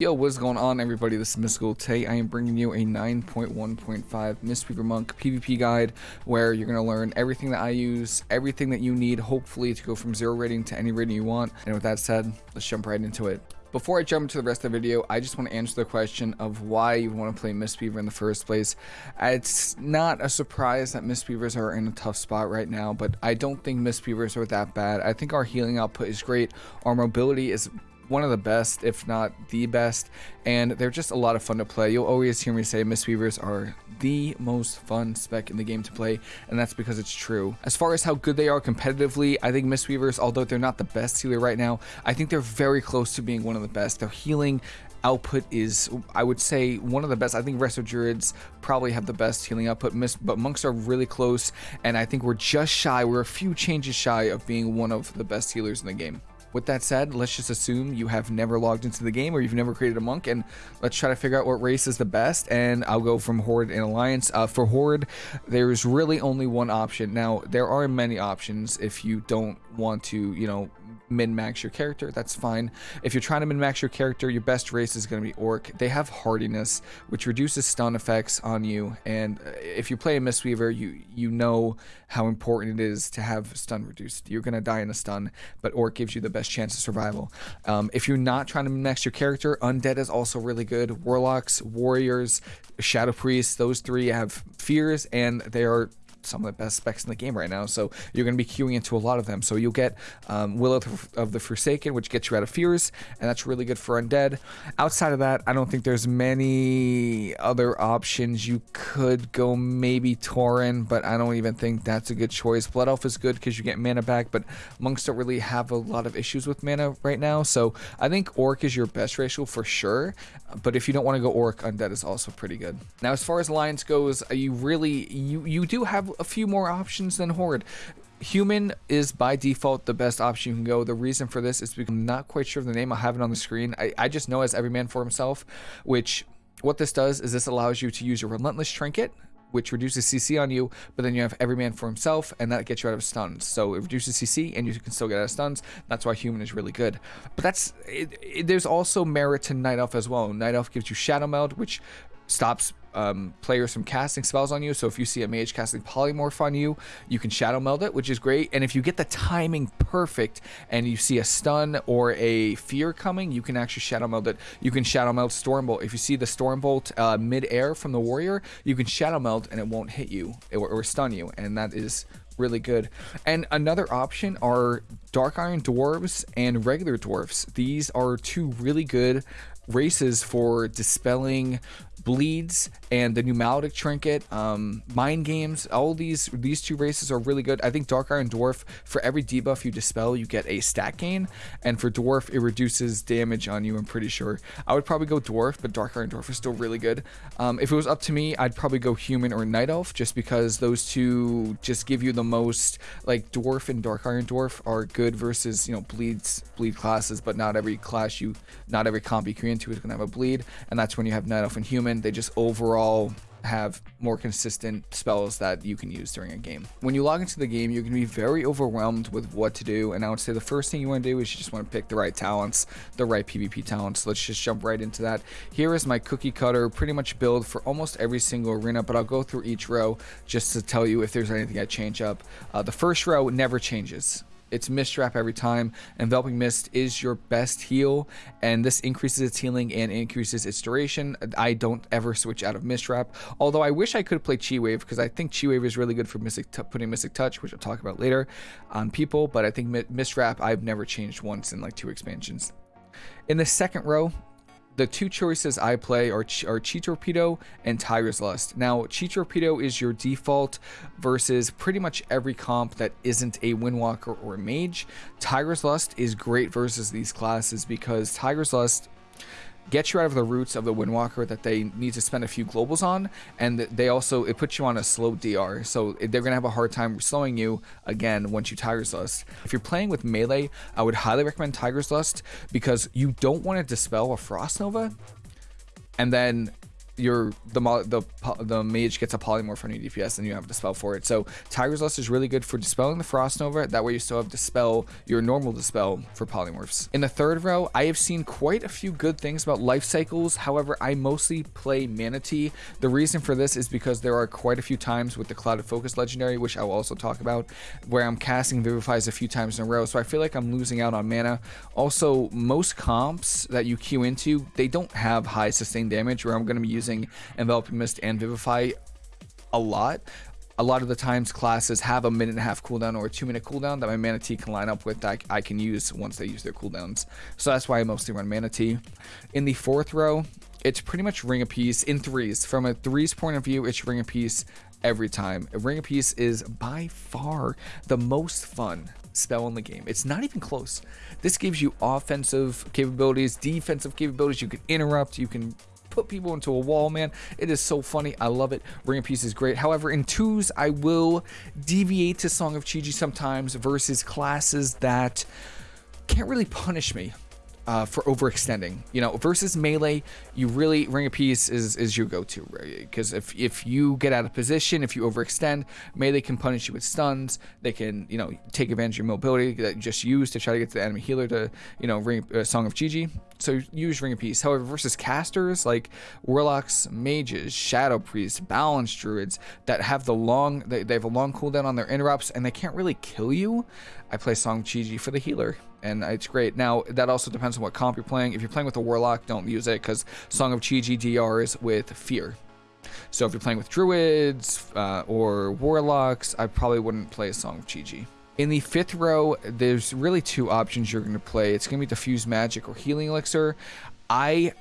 Yo, what's going on everybody? This is Mystical. Today I am bringing you a 9.1.5 Mistweaver Monk PvP guide where you're going to learn everything that I use, everything that you need, hopefully to go from zero rating to any rating you want. And with that said, let's jump right into it. Before I jump into the rest of the video, I just want to answer the question of why you want to play Mistweaver in the first place. It's not a surprise that Mistweavers are in a tough spot right now, but I don't think Mistweavers are that bad. I think our healing output is great. Our mobility is one of the best, if not the best, and they're just a lot of fun to play. You'll always hear me say Mistweavers are the most fun spec in the game to play, and that's because it's true. As far as how good they are competitively, I think Mistweavers, although they're not the best healer right now, I think they're very close to being one of the best. Their healing output is, I would say, one of the best. I think Resto Druids probably have the best healing output, miss, but Monks are really close, and I think we're just shy, we're a few changes shy of being one of the best healers in the game. With that said, let's just assume you have never logged into the game or you've never created a monk and let's try to figure out what race is the best and I'll go from Horde and Alliance. Uh, for Horde, there's really only one option. Now, there are many options if you don't want to, you know, min-max your character, that's fine. If you're trying to min-max your character, your best race is going to be Orc. They have hardiness, which reduces stun effects on you, and uh, if you play a Mistweaver, you you know how important it is to have stun reduced. You're going to die in a stun, but Orc gives you the best chance of survival. Um, if you're not trying to min-max your character, Undead is also really good. Warlocks, Warriors, Shadow Priests, those three have fears, and they are some of the best specs in the game right now. So you're going to be queuing into a lot of them. So you'll get um, Will of the Forsaken, which gets you out of fears, and that's really good for undead. Outside of that, I don't think there's many other options. You could go maybe Tauren, but I don't even think that's a good choice. Blood Elf is good because you get mana back, but monks don't really have a lot of issues with mana right now. So I think Orc is your best racial for sure. But if you don't want to go Orc, Undead is also pretty good. Now, as far as Alliance goes, you really you you do have a few more options than Horde. Human is by default the best option you can go. The reason for this is because I'm not quite sure of the name. I have it on the screen. I, I just know as every man for himself, which what this does is this allows you to use your Relentless Trinket, which reduces CC on you, but then you have every man for himself, and that gets you out of stuns. So it reduces CC, and you can still get out of stuns. That's why human is really good. But that's it, it, there's also merit to Night Elf as well. Night Elf gives you Shadow Meld, which stops um, players from casting spells on you. So if you see a mage casting polymorph on you, you can shadow meld it, which is great. And if you get the timing perfect and you see a stun or a fear coming, you can actually shadow meld it. You can shadow meld Stormbolt. If you see the Stormbolt uh, mid-air from the warrior, you can shadow meld and it won't hit you or, or stun you. And that is really good. And another option are Dark Iron Dwarves and regular Dwarves. These are two really good races for dispelling bleeds and the new maledict trinket um, mind games all these these two races are really good. I think dark iron dwarf for every debuff you dispel you get a stat gain. And for dwarf it reduces damage on you i'm pretty sure. I would probably go dwarf but dark iron dwarf is still really good. Um, if it was up to me i'd probably go human or night elf just because those two just give you the most like dwarf and dark iron dwarf are good versus you know bleeds bleed classes but not every class you not every comp you create into is going to have a bleed. And that's when you have night elf and human. They just overall have more consistent spells that you can use during a game. When you log into the game, you're to be very overwhelmed with what to do, and I would say the first thing you want to do is you just want to pick the right talents, the right PvP talents. Let's just jump right into that. Here is my cookie cutter, pretty much build for almost every single arena, but I'll go through each row just to tell you if there's anything I change up. Uh, the first row never changes. It's Mist Wrap every time. Enveloping Mist is your best heal, and this increases its healing and increases its duration. I don't ever switch out of Mist Wrap, although I wish I could play Chi Wave because I think Chi Wave is really good for Mystic putting Mystic Touch, which I'll talk about later on people, but I think Mist Wrap I've never changed once in like two expansions. In the second row, the two choices I play are, Ch are Chi Torpedo and Tiger's Lust. Now, Chi Torpedo is your default versus pretty much every comp that isn't a Windwalker or a Mage. Tiger's Lust is great versus these classes because Tiger's Lust get you out of the roots of the Windwalker that they need to spend a few globals on, and they also it puts you on a slow DR, so eh, they're gonna have a hard time slowing you again once you Tiger's Lust. If you're playing with melee, I would highly recommend Tiger's Lust because you don't want to dispel a Frost Nova, and then your the the the mage gets a polymorph on your DPS and you have to dispel for it. So Tiger's Lust is really good for dispelling the Frost Nova. That way you still have dispel your normal dispel for polymorphs. In the third row, I have seen quite a few good things about life cycles. However, I mostly play Mana Tea. The reason for this is because there are quite a few times with the Clouded Focus legendary, which I will also talk about, where I'm casting Vivifies a few times in a row. So I feel like I'm losing out on mana. Also, most comps that you queue into, they don't have high sustained damage where I'm going to be using Enveloping Mist and Vivify a lot. A lot of the times classes have a minute and a half cooldown or a two minute cooldown that my Mana Tea can line up with that I can use once they use their cooldowns. So that's why I mostly run Mana Tea. In the fourth row, it's pretty much Ring of Peace in threes. From a threes point of view, it's Ring of Peace every time. A Ring of Peace is by far the most fun spell in the game. It's not even close. This gives you offensive capabilities, defensive capabilities. You can interrupt, you can put people into a wall, man. It is so funny. I love it. Ring of Peace is great. However, in twos, I will deviate to Song of Chi-Ji sometimes versus classes that can't really punish me uh, for overextending. You know, versus melee, you really Ring of Peace is is your go-to, Because if if you get out of position, if you overextend, melee can punish you with stuns. They can you know take advantage of your mobility that you just use to try to get to the enemy healer to you know ring uh, Song of Chi-Ji. So use Ring of Peace. However, versus casters like warlocks, mages, shadow priests, balance druids that have the long they, they have a long cooldown on their interrupts and they can't really kill you. I play Song of Chi-Ji for the healer and it's great. Now, that also depends on what comp you're playing. If you're playing with a Warlock, don't use it, because Song of Chi-Ji DRs with Fear. So if you're playing with Druids uh, or Warlocks, I probably wouldn't play a Song of Chi-Ji. In the fifth row, there's really two options you're going to play. It's going to be Diffuse Magic or Healing Elixir. I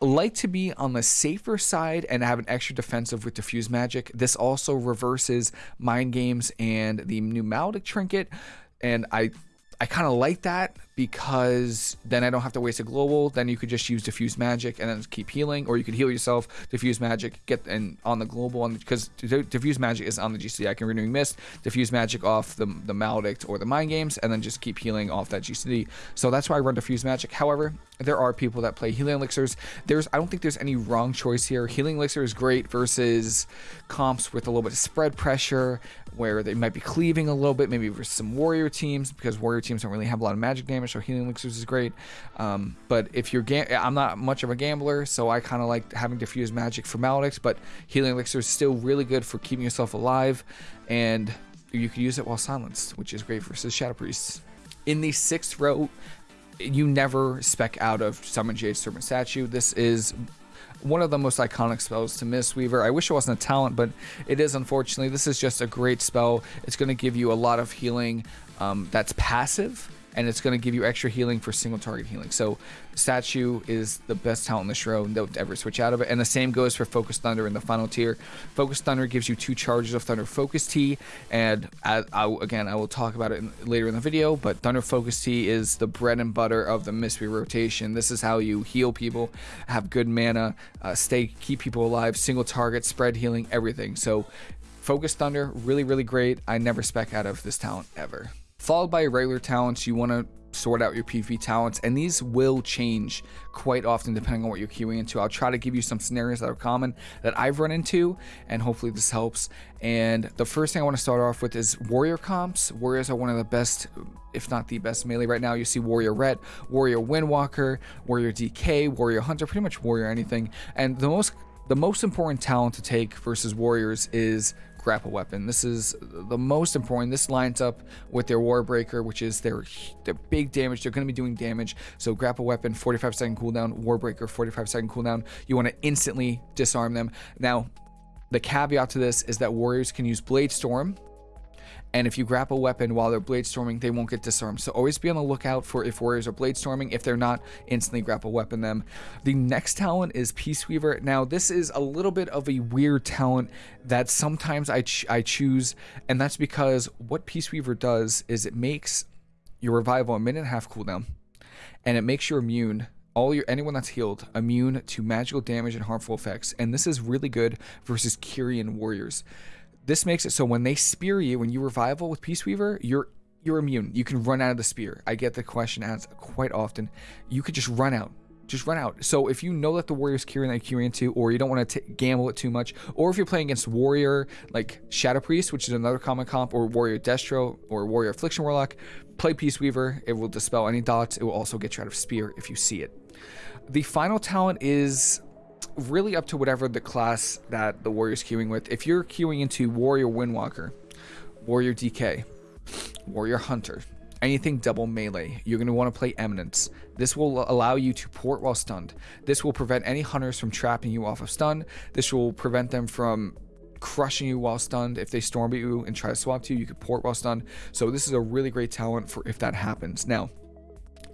like to be on the safer side and have an extra defensive with Diffuse Magic. This also reverses Mind Games and the Maledict Trinket, and I I kind of like that because then I don't have to waste a global. Then you could just use diffuse magic and then keep healing, or you could heal yourself, diffuse magic, get and on the global, because diffuse magic is on the GCD. I can renewing mist, diffuse magic off the the maledict or the mind games, and then just keep healing off that GCD. So that's why I run diffuse magic. However, there are people that play healing elixirs. There's I don't think there's any wrong choice here. Healing elixir is great versus comps with a little bit of spread pressure, where they might be cleaving a little bit, maybe versus some warrior teams because warrior teams don't really have a lot of magic damage, so healing elixirs is great. Um, but if you're, I'm not much of a gambler, so I kind of like having diffuse magic for Maledicts, but healing elixir is still really good for keeping yourself alive, and you can use it while silenced, which is great versus shadow priests. In the sixth row, you never spec out of Summon Jade Serpent Statue. This is one of the most iconic spells to Mistweaver. I wish it wasn't a talent, but it is unfortunately. This is just a great spell. It's going to give you a lot of healing um, that's passive and it's going to give you extra healing for single target healing. So Statue is the best talent in the and don't ever switch out of it. And the same goes for Focus Thunder in the final tier. Focus Thunder gives you two charges of Thunder Focus Tea. and I, I, again, I will talk about it in, later in the video, but Thunder Focus Tea is the bread and butter of the Mistweaver rotation. This is how you heal people, have good mana, uh, stay, keep people alive, single target, spread healing, everything. So Focus Thunder, really, really great. I never spec out of this talent ever followed by regular talents. You want to sort out your PvP talents, and these will change quite often depending on what you're queuing into. I'll try to give you some scenarios that are common that I've run into, and hopefully this helps. And the first thing I want to start off with is warrior comps. Warriors are one of the best, if not the best melee right now. You see warrior ret, warrior windwalker, warrior DK, warrior hunter, pretty much warrior anything. And the most the most important talent to take versus warriors is grapple weapon. This is the most important. This lines up with their Warbreaker, which is their, their big damage. They're going to be doing damage. So grapple weapon, 45 second cooldown, Warbreaker, 45 second cooldown. You want to instantly disarm them. Now, the caveat to this is that warriors can use Blade Storm, and if you grab a weapon while they're blade storming, they won't get disarmed. So always be on the lookout for if warriors are blade storming. If they're not, instantly grapple a weapon them. The next talent is Peace Weaver. Now, this is a little bit of a weird talent that sometimes I, ch I choose, and that's because what Peace Weaver does is it makes your revival a minute and a half cooldown, and it makes you immune all your anyone that's healed immune to magical damage and harmful effects and this is really good versus Kyrian warriors this makes it so when they spear you, when you revival with Peace Weaver, you're you're immune. You can run out of the spear. I get the question asked quite often. You could just run out. just run out. So if you know that the Warrior's Kyrian that you're into, or you don't want to gamble it too much, or if you're playing against Warrior like Shadow Priest, which is another common comp, or Warrior Destro, or Warrior Affliction Warlock, play Peace Weaver. It will dispel any dots. It will also get you out of Spear if you see it. The final talent is really up to whatever the class that the Warrior's queuing with. If you're queuing into Warrior Windwalker, Warrior DK, Warrior Hunter, anything double melee, you're going to want to play Eminence. This will allow you to port while stunned. This will prevent any hunters from trapping you off of stun. This will prevent them from crushing you while stunned. If they storm at you and try to swap to you, you can port while stunned. So this is a really great talent for if that happens. Now,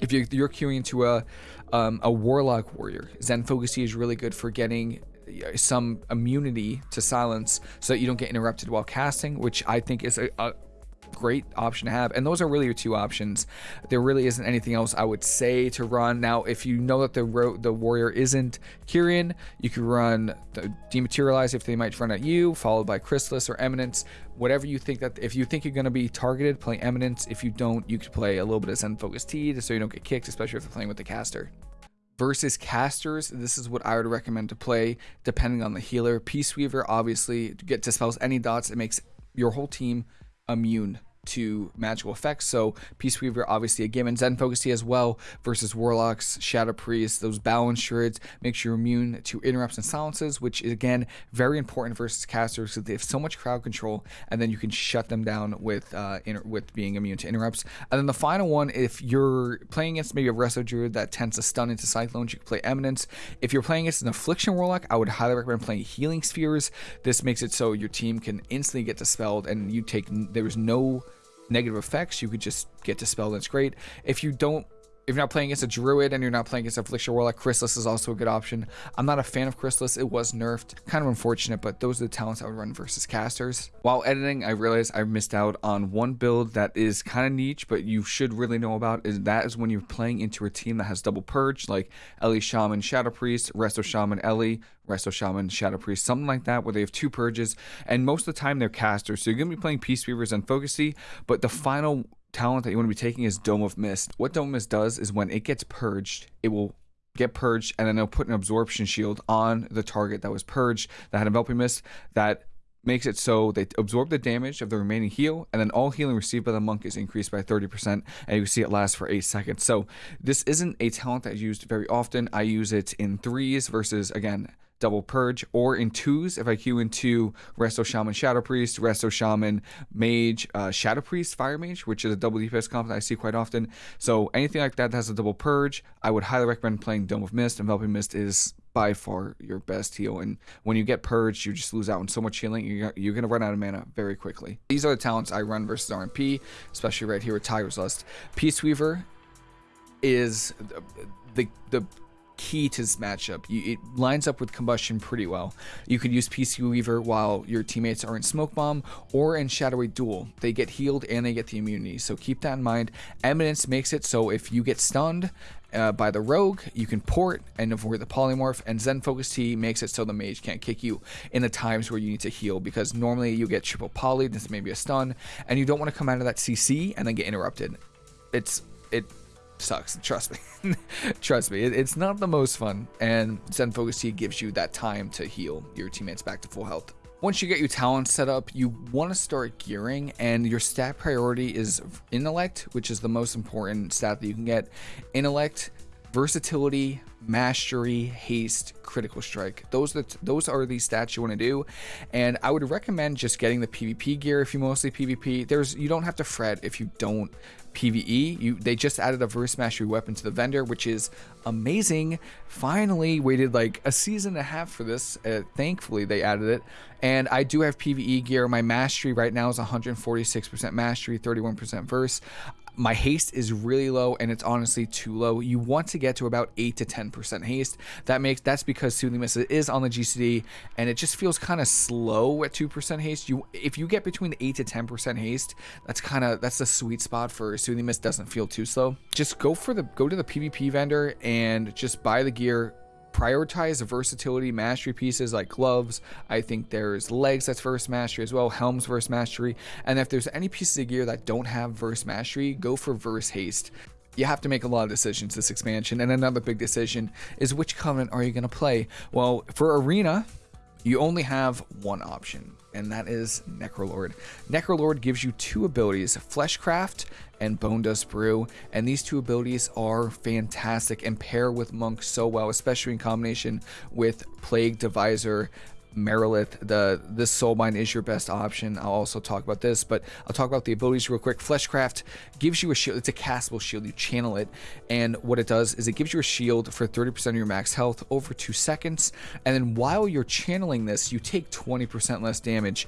if you're, you're queuing into a um, a warlock warrior, Zen Focus is really good for getting uh, some immunity to silence so that you don't get interrupted while casting, which I think is a, a great option to have. And those are really your two options. There really isn't anything else I would say to run. Now, if you know that the the warrior isn't Kyrian, you could run the Dematerialize if they might run at you, followed by Chrysalis or Eminence. Whatever you think that, if you think you're going to be targeted, play Eminence. If you don't, you could play a little bit of Zen Focus Tea so you don't get kicked, especially if you're playing with the caster versus casters, this is what I would recommend to play depending on the healer. Peace Weaver, obviously, get dispels any dots. It makes your whole team immune to magical effects. So Peace Weaver, obviously a given. Zen Focus Tea as well versus Warlocks, Shadow Priests, those Balance Shards makes you immune to interrupts and silences, which is again very important versus casters because they have so much crowd control, and then you can shut them down with uh, with being immune to interrupts. And then the final one, if you're playing against maybe a Resto Druid that tends to stun into Cyclones, you can play Eminence. If you're playing against an Affliction Warlock, I would highly recommend playing Healing Spheres. This makes it so your team can instantly get dispelled, and you take there's no negative effects, you could just get dispelled. That's great. If you don't if you're not playing against a druid and you're not playing against a Affliction Warlock, Chrysalis is also a good option. I'm not a fan of Chrysalis. It was nerfed. Kind of unfortunate, but those are the talents I would run versus casters. While editing, I realized I missed out on one build that is kind of niche, but you should really know about. Is That is when you're playing into a team that has double purge, like Ele Shaman, Shadow Priest, Resto Shaman, Ele, Resto Shaman, Shadow Priest, something like that, where they have two purges, and most of the time they're casters. So you're to be playing Peace Weavers and Focus Tea, but the final talent that you want to be taking is Dome of Mist. What Dome of Mist does is when it gets purged, it will get purged and then it'll put an absorption shield on the target that was purged that had enveloping mist that makes it so they absorb the damage of the remaining heal and then all healing received by the monk is increased by 30% and you see it lasts for 8 seconds so this isn't a talent that's used very often i use it in threes versus again double purge, or in twos if I queue into Resto Shaman Shadow Priest, Resto Shaman Mage, uh, Shadow Priest Fire Mage, which is a double DPS comp that I see quite often. So anything like that that has a double purge, I would highly recommend playing Dome of Mist. Enveloping Mist is by far your best heal. And when you get purged, you just lose out on so much healing. You're, you're going to run out of mana very quickly. These are the talents I run versus RMP, especially right here with Tiger's Lust. Peace Weaver is the the key to this matchup. You, it lines up with Combustion pretty well. You could use Peace Weaver while your teammates are in Smoke Bomb or in Shadowy Duel. They get healed and they get the immunity, so keep that in mind. Eminence makes it so if you get stunned uh, by the rogue, you can port and avoid the polymorph, and Zen Focus Tea makes it so the mage can't kick you in the times where you need to heal because normally you get triple poly, this may be a stun, and you don't want to come out of that CC and then get interrupted. It's it sucks. Trust me. Trust me. It, it's not the most fun. And Zen Focus Tea gives you that time to heal your teammates back to full health. Once you get your talents set up, you want to start gearing, and your stat priority is intellect, which is the most important stat that you can get. Intellect, versatility, mastery, haste, critical strike. Those the, those are the stats you want to do, and I would recommend just getting the PvP gear if you mostly PvP. There's you don't have to fret if you don't PvE. You they just added a verse mastery weapon to the vendor, which is amazing. Finally, waited like a season and a half for this. Uh, thankfully, they added it, and I do have PvE gear. My mastery right now is 146% mastery, 31% verse my haste is really low and it's honestly too low. You want to get to about 8 to 10% haste. That makes that's because Soothing Mist is on the GCD and it just feels kind of slow at 2% haste. You if you get between 8 to 10% haste, that's kind of that's the sweet spot for Soothing Mist doesn't feel too slow. Just go for the go to the PvP vendor and just buy the gear prioritize versatility mastery pieces like gloves. I think there's legs that's verse mastery as well, helms verse mastery. And if there's any pieces of gear that don't have verse mastery, go for verse haste. you have to make a lot of decisions this expansion. And another big decision is which covenant are you going to play? Well, for Arena, you only have one option, and that is Necrolord. Necrolord gives you two abilities, Fleshcraft and Bone Dust Brew, and these two abilities are fantastic and pair with Monk so well, especially in combination with Plague Deviser Marileth, the this soulbind is your best option. I'll also talk about this, but I'll talk about the abilities real quick. Fleshcraft gives you a shield. It's a castable shield. You channel it, and what it does is it gives you a shield for 30% of your max health over two seconds, and then while you're channeling this, you take 20% less damage.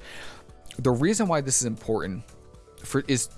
The reason why this is important for is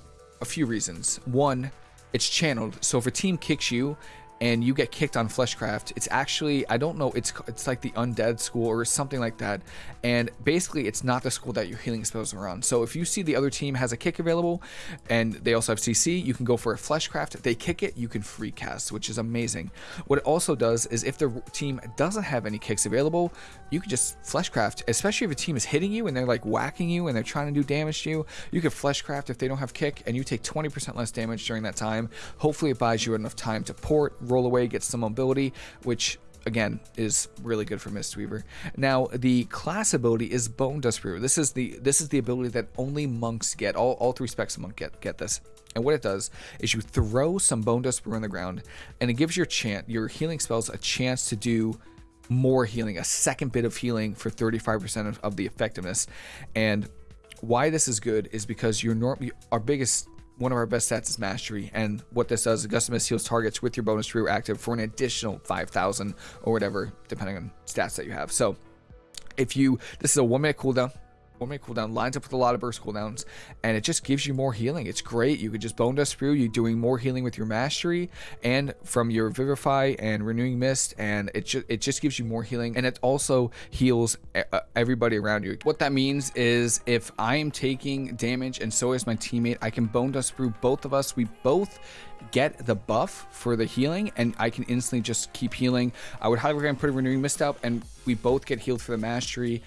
a few reasons. One, it's channeled, so if a team kicks you and you get kicked on Fleshcraft, it's actually I don't know it's it's like the undead school or something like that, and basically it's not the school that your healing spells are on. So if you see the other team has a kick available, and they also have CC, you can go for a Fleshcraft. They kick it, you can free cast, which is amazing. What it also does is if the team doesn't have any kicks available, you can just Fleshcraft, especially if a team is hitting you and they're like whacking you and they're trying to do damage to you. You can Fleshcraft if they don't have kick, and you take 20% less damage during that time. Hopefully, it buys you enough time to port roll away, gets some mobility, which again is really good for Mistweaver. Now the class ability is Bone Dust Brew. This is the this is the ability that only monks get. All, all three specs of monk get get this. And what it does is you throw some Bone Dust Brew on the ground, and it gives your chant your healing spells a chance to do more healing, a second bit of healing for 35% of, of the effectiveness. And why this is good is because your norm our biggest one of our best stats is mastery, and what this does, Augustus heals targets with your bonus brew active for an additional 5,000 or whatever, depending on stats that you have. So, if you, this is a one minute cooldown, cooldown lines up with a lot of burst cooldowns and it just gives you more healing. It's great. You could just bone dust brew You're doing more healing with your mastery and from your vivify and renewing mist and it just it just gives you more healing and it also heals uh, everybody around you. What that means is if i am taking damage and so is my teammate i can bone dust brew both of us. We both get the buff for the healing and I can instantly just keep healing. I would highly recommend putting Renewing Mist out and we both get healed for the mastery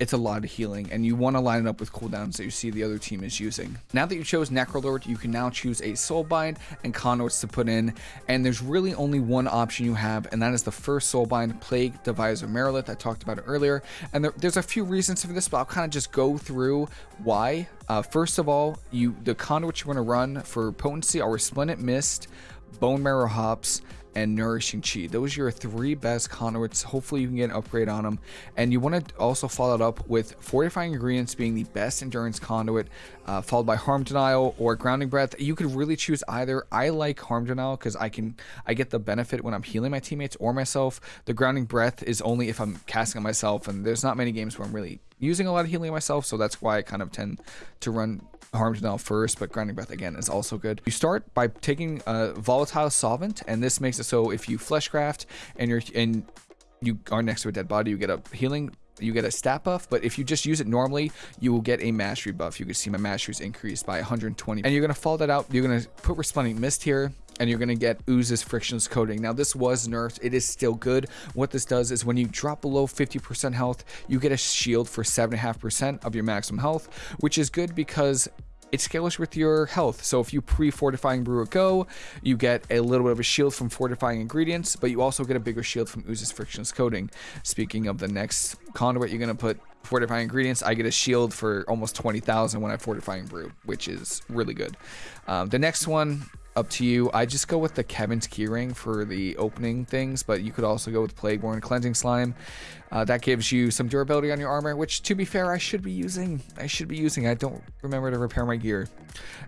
it's a lot of healing, and you want to line it up with cooldowns that you see the other team is using. Now that you chose Necrolord, you can now choose a Soulbind and Conduits to put in, and there's really only one option you have, and that is the first Soulbind, Plague Deviser Marileth. I talked about it earlier, and there, there's a few reasons for this, but I'll kind of just go through why. Uh, first of all, you the conduit you want to run for potency are Resplendent Mist, Bone Marrow Hops, and Nourishing Chi. Those are your three best conduits. Hopefully you can get an upgrade on them. And you want to also follow it up with Fortifying Ingredients being the best endurance conduit, uh, followed by Harm Denial or Grounding Breath. You could really choose either. I like Harm Denial because I can I get the benefit when I'm healing my teammates or myself. The Grounding Breath is only if I'm casting on myself, and there's not many games where I'm really using a lot of healing myself, so that's why I kind of tend to run Harm Denial first, but Grounding Breath again is also good. You start by taking a Volatile Solvent, and this makes it so if you Fleshcraft and you're and you are next to a dead body, you get a healing you get a stat buff, but if you just use it normally, you will get a mastery buff. You can see my mastery is increased by 120. And you're going to follow that out. You're going to put Resplendent Mist here and you're going to get Ooze's Frictionless Coating. Now, this was nerfed. It is still good. What this does is when you drop below 50% health, you get a shield for 7.5% of your maximum health, which is good because it scales with your health. So if you pre-fortifying brew a go, you get a little bit of a shield from fortifying ingredients, but you also get a bigger shield from Ooze's Frictionless Coating. Speaking of the next conduit, you're to put fortifying ingredients. I get a shield for almost 20,000 when I fortifying brew, which is really good. Um, the next one up to you. I just go with the Kevin's Keyring for the opening things, but you could also go with Plagueborn Cleansing Slime. Uh, that gives you some durability on your armor, which, to be fair, I should be using. I should be using. I don't remember to repair my gear.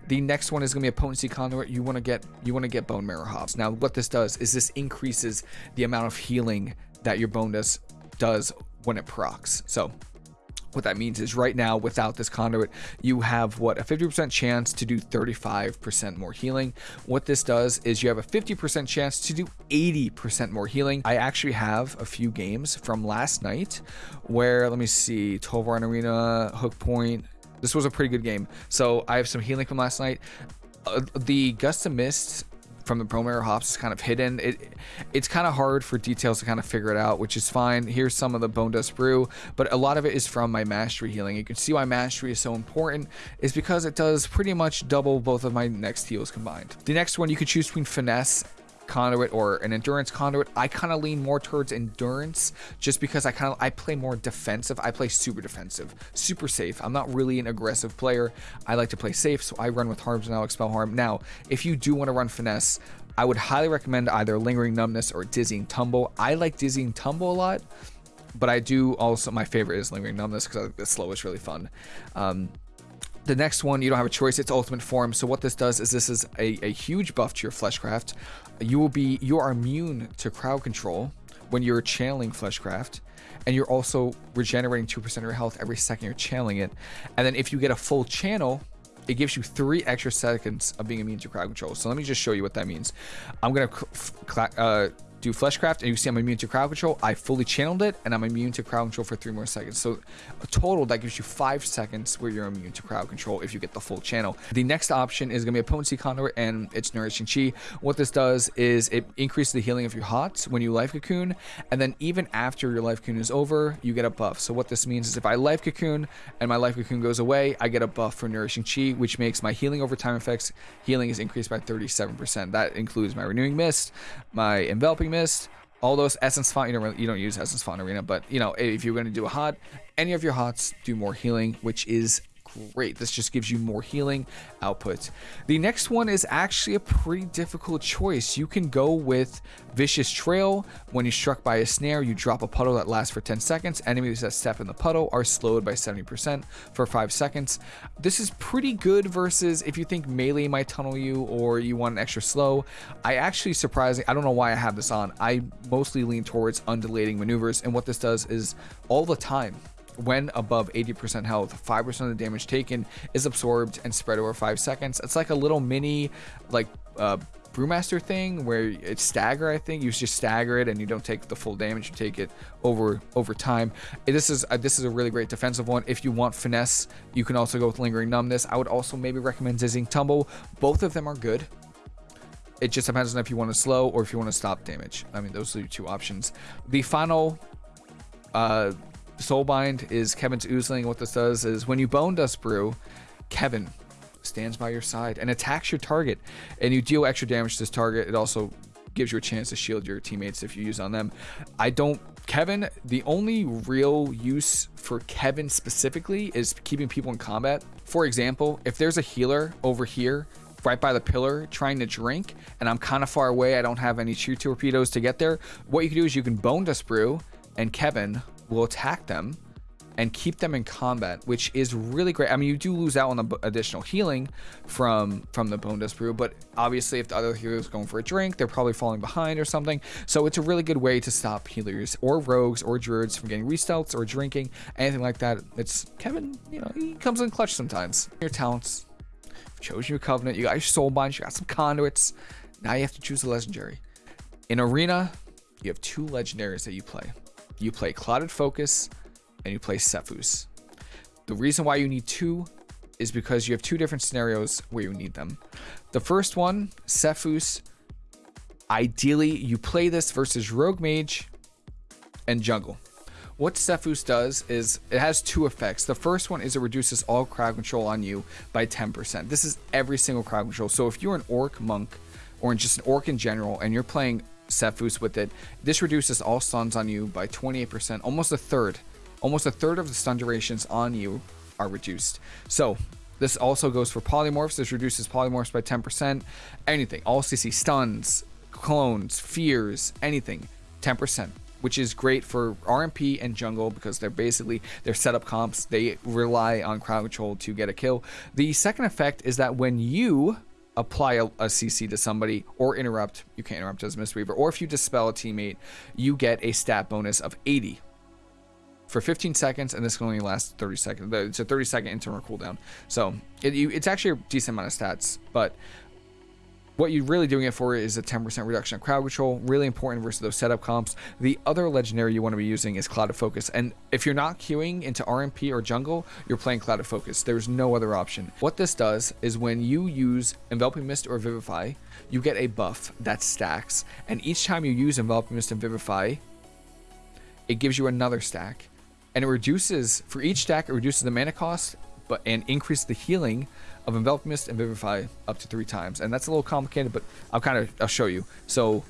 The next one is going to be a potency conduit. You want to get you want to get bone marrow hops. Now, what this does is this increases the amount of healing that your bone does does when it procs. So what that means is right now, without this conduit, you have what a 50% chance to do 35% more healing. What this does is you have a 50% chance to do 80% more healing. I actually have a few games from last night where, let me see, 12 Run Arena, Hook Point. This was a pretty good game. So I have some healing from last night. Uh, the Gust of Mist from the Promare hops is kind of hidden. It it's kind of hard for details to kind of figure it out, which is fine. Here's some of the Bone Dust Brew, but a lot of it is from my Mastery healing. You can see why Mastery is so important is because it does pretty much double both of my next heals combined. The next one you could choose between Finesse conduit or an endurance conduit i kind of lean more towards endurance just because i kind of i play more defensive. I play super defensive super safe. I'm not really an aggressive player. I like to play safe so i run with harms and i'll expel harm. Now if you do want to run finesse i would highly recommend either lingering numbness or dizzying tumble. I like dizzying tumble a lot but i do also my favorite is lingering numbness because the slow is really fun. Um, the next one, you don't have a choice. It's ultimate form. So what this does is this is a, a huge buff to your fleshcraft. You will be you are immune to crowd control when you're channeling fleshcraft, and you're also regenerating two percent of your health every second you're channeling it. And then if you get a full channel, it gives you three extra seconds of being immune to crowd control. So let me just show you what that means. I'm gonna uh, do Fleshcraft, and you see I'm immune to crowd control. I fully channeled it, and I'm immune to crowd control for three more seconds. So a total, that gives you five seconds where you're immune to crowd control if you get the full channel. The next option is going to be a potency conduit, and it's Nourishing Chi. What this does is it increases the healing of your HOTS when you life cocoon, and then even after your life cocoon is over, you get a buff. So what this means is if I life cocoon and my life cocoon goes away, I get a buff for Nourishing Chi, which makes my healing over time effects, healing is increased by 37%. That includes my Renewing Mist, my Enveloping Mist, all those essence font you don't really, you don't use essence font arena but you know if you're going to do a hot any of your hots do more healing which is great. This just gives you more healing output. The next one is actually a pretty difficult choice. You can go with Vicious Trail. When you're struck by a snare, you drop a puddle that lasts for 10 seconds. Enemies that step in the puddle are slowed by 70% for 5 seconds. This is pretty good versus if you think melee might tunnel you or you want an extra slow. I actually surprisingly, I don't know why I have this on. I mostly lean towards undulating maneuvers and what this does is all the time when above 80% health, 5% of the damage taken is absorbed and spread over 5 seconds. It's like a little mini, like, uh, Brewmaster thing where it's stagger, I think. You just stagger it and you don't take the full damage, you take it over over time. This is uh, this is a really great defensive one. If you want finesse, you can also go with lingering numbness. I would also maybe recommend Dizzying Tumble. Both of them are good. It just depends on if you want to slow or if you want to stop damage. I mean, those are your two options. The final uh, Soulbind is Kevin's Oozeling. What this does is when you Bone Dust Brew, Kevin stands by your side and attacks your target, and you deal extra damage to this target. It also gives you a chance to shield your teammates if you use on them. I don't. Kevin, the only real use for Kevin specifically is keeping people in combat. For example, if there's a healer over here right by the pillar trying to drink and I'm kind of far away, I don't have any Chi Torpedoes to get there, what you can do is you can bone dust brew and Kevin will attack them and keep them in combat, which is really great. I mean, you do lose out on the additional healing from from the Bone Dust Brew, but obviously if the other healers going for a drink, they're probably falling behind or something. So it's a really good way to stop healers or rogues or druids from getting restealth or drinking, anything like that. It's Kevin, you know, he comes in clutch sometimes. Your talents, you've chosen your covenant, you got your soul binds, you got some conduits. Now you have to choose a legendary. In arena, you have two legendaries that you play you play Clouded Focus, and you play Sephuz. The reason why you need two is because you have two different scenarios where you need them. The first one, Sephuz, ideally you play this versus Rogue Mage and Jungle. What Sephuz does is it has two effects. The first one is it reduces all crowd control on you by 10%. This is every single crowd control. So if you're an orc monk or just an orc in general and you're playing Sephuz with it. This reduces all stuns on you by 28%, almost a third. Almost a third of the stun durations on you are reduced. So this also goes for polymorphs. This reduces polymorphs by 10%. Anything, all CC stuns, clones, fears, anything, 10% which is great for RMP and jungle because they're basically their setup comps. They rely on crowd control to get a kill. The second effect is that when you apply a, a, CC to somebody or interrupt, you can't interrupt as Mistweaver, or if you dispel a teammate, you get a stat bonus of 80 for 15 seconds, and this can only last 30 seconds. It's a 30 second internal cooldown. So it, you, it's actually a decent amount of stats, but What you're really doing it for is a 10% reduction of crowd control, really important versus those setup comps. The other legendary you want to be using is Clouded Focus, and if you're not queuing into RMP or jungle, you're playing Clouded Focus. There's no other option. What this does is when you use Enveloping Mist or Vivify, you get a buff that stacks, and each time you use Enveloping Mist and Vivify, it gives you another stack and it reduces for each stack it reduces the mana cost but and increases the healing of envelop mist and vivify up to three times. And that's a little complicated but i'll kind of i'll show you. So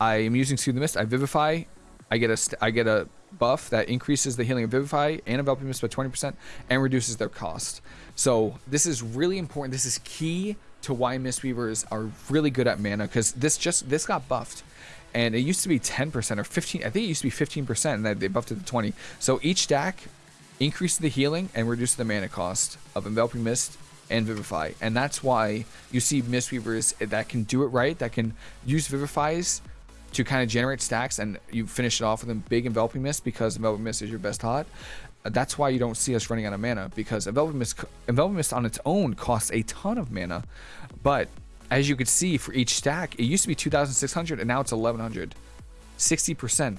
i am using soothe the mist. I vivify. I get a i get a buff that increases the healing of vivify and enveloping mist by 20 percent and reduces their cost. So this is really important. This is key to why mistweavers are really good at mana because this just this got buffed. And it used to be 10% or 15 i think it used to be 15% and they buffed it to 20 so each stack increased the healing and reduced the mana cost of enveloping mist and vivify and that's why you see mistweavers that can do it right that can use vivifies to kind of generate stacks and you finish it off with a big enveloping mist because enveloping mist is your best hot that's why you don't see us running out of mana because enveloping mist enveloping mist on its own costs a ton of mana but as you could see for each stack, it used to be 2,600 and now it's 1,100. 60%